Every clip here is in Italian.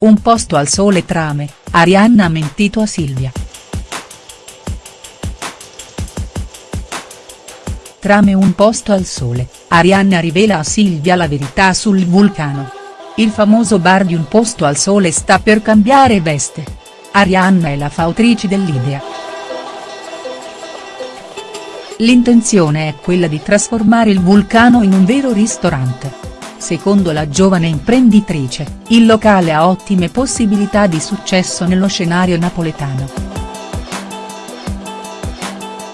Un posto al sole trame, Arianna ha mentito a Silvia. Trame un posto al sole, Arianna rivela a Silvia la verità sul vulcano. Il famoso bar di un posto al sole sta per cambiare veste. Arianna è la fautrice dell'idea. L'intenzione è quella di trasformare il vulcano in un vero ristorante. Secondo la giovane imprenditrice, il locale ha ottime possibilità di successo nello scenario napoletano.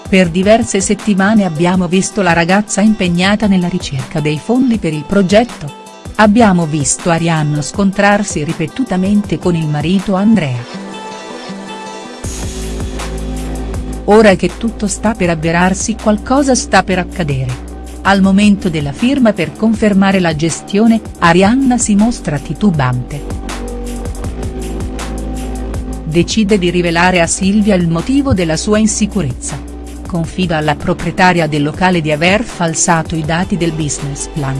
Per diverse settimane abbiamo visto la ragazza impegnata nella ricerca dei fondi per il progetto. Abbiamo visto Arianna scontrarsi ripetutamente con il marito Andrea. Ora che tutto sta per avverarsi qualcosa sta per accadere. Al momento della firma per confermare la gestione, Arianna si mostra titubante. Decide di rivelare a Silvia il motivo della sua insicurezza. Confida alla proprietaria del locale di aver falsato i dati del business plan.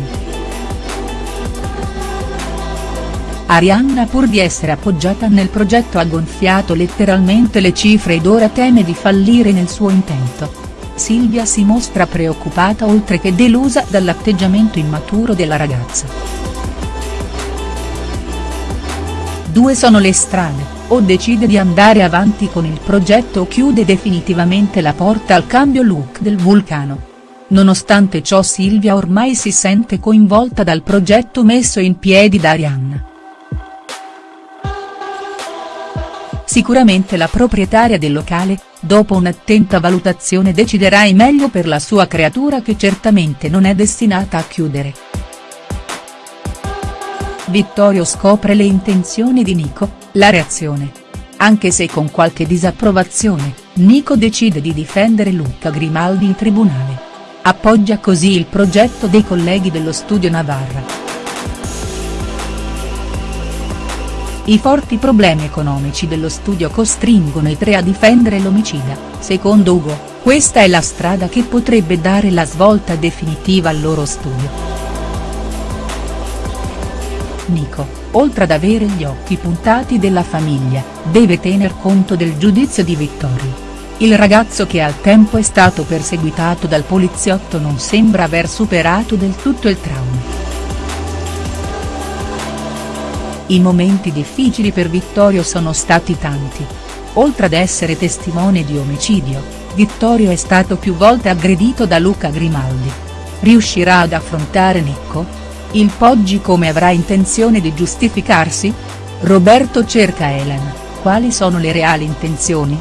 Arianna pur di essere appoggiata nel progetto ha gonfiato letteralmente le cifre ed ora teme di fallire nel suo intento. Silvia si mostra preoccupata oltre che delusa dall'atteggiamento immaturo della ragazza. Due sono le strade, o decide di andare avanti con il progetto o chiude definitivamente la porta al cambio look del vulcano. Nonostante ciò Silvia ormai si sente coinvolta dal progetto messo in piedi da Arianna. Sicuramente la proprietaria del locale, dopo un'attenta valutazione deciderà il meglio per la sua creatura che certamente non è destinata a chiudere. Vittorio scopre le intenzioni di Nico, la reazione. Anche se con qualche disapprovazione, Nico decide di difendere Luca Grimaldi in tribunale. Appoggia così il progetto dei colleghi dello studio Navarra. I forti problemi economici dello studio costringono i tre a difendere l'omicida, secondo Ugo, questa è la strada che potrebbe dare la svolta definitiva al loro studio. Nico, oltre ad avere gli occhi puntati della famiglia, deve tener conto del giudizio di Vittorio. Il ragazzo che al tempo è stato perseguitato dal poliziotto non sembra aver superato del tutto il trauma. I momenti difficili per Vittorio sono stati tanti. Oltre ad essere testimone di omicidio, Vittorio è stato più volte aggredito da Luca Grimaldi. Riuscirà ad affrontare Nicco? Il Poggi come avrà intenzione di giustificarsi? Roberto cerca Elena, quali sono le reali intenzioni?.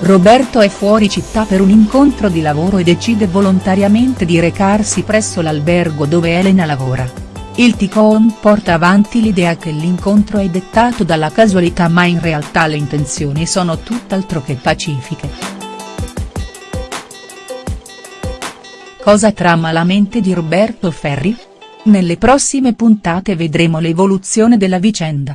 Roberto è fuori città per un incontro di lavoro e decide volontariamente di recarsi presso l'albergo dove Elena lavora. Il Ticon porta avanti l'idea che l'incontro è dettato dalla casualità ma in realtà le intenzioni sono tutt'altro che pacifiche. Cosa trama la mente di Roberto Ferri? Nelle prossime puntate vedremo l'evoluzione della vicenda.